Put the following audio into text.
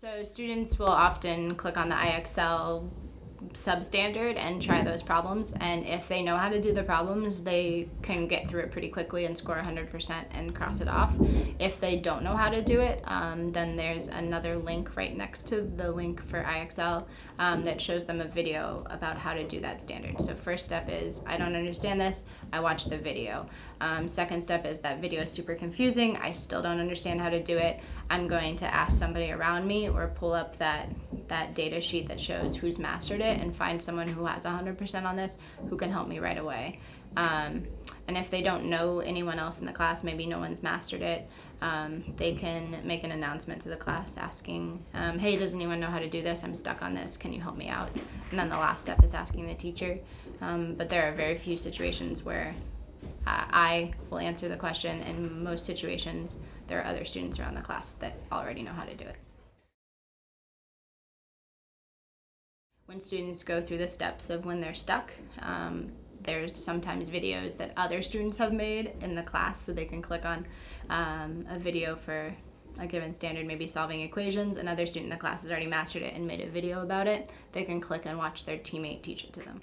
So students will often click on the IXL substandard and try those problems and if they know how to do the problems they can get through it pretty quickly and score 100% and cross it off. If they don't know how to do it um, then there's another link right next to the link for IXL um, that shows them a video about how to do that standard. So first step is I don't understand this I watch the video. Um, second step is that video is super confusing I still don't understand how to do it I'm going to ask somebody around me or pull up that that data sheet that shows who's mastered it and find someone who has 100% on this who can help me right away. Um, and if they don't know anyone else in the class, maybe no one's mastered it, um, they can make an announcement to the class asking, um, hey, does anyone know how to do this? I'm stuck on this. Can you help me out? And then the last step is asking the teacher. Um, but there are very few situations where uh, I will answer the question. In most situations, there are other students around the class that already know how to do it. When students go through the steps of when they're stuck. Um, there's sometimes videos that other students have made in the class so they can click on um, a video for a given standard, maybe solving equations. Another student in the class has already mastered it and made a video about it. They can click and watch their teammate teach it to them.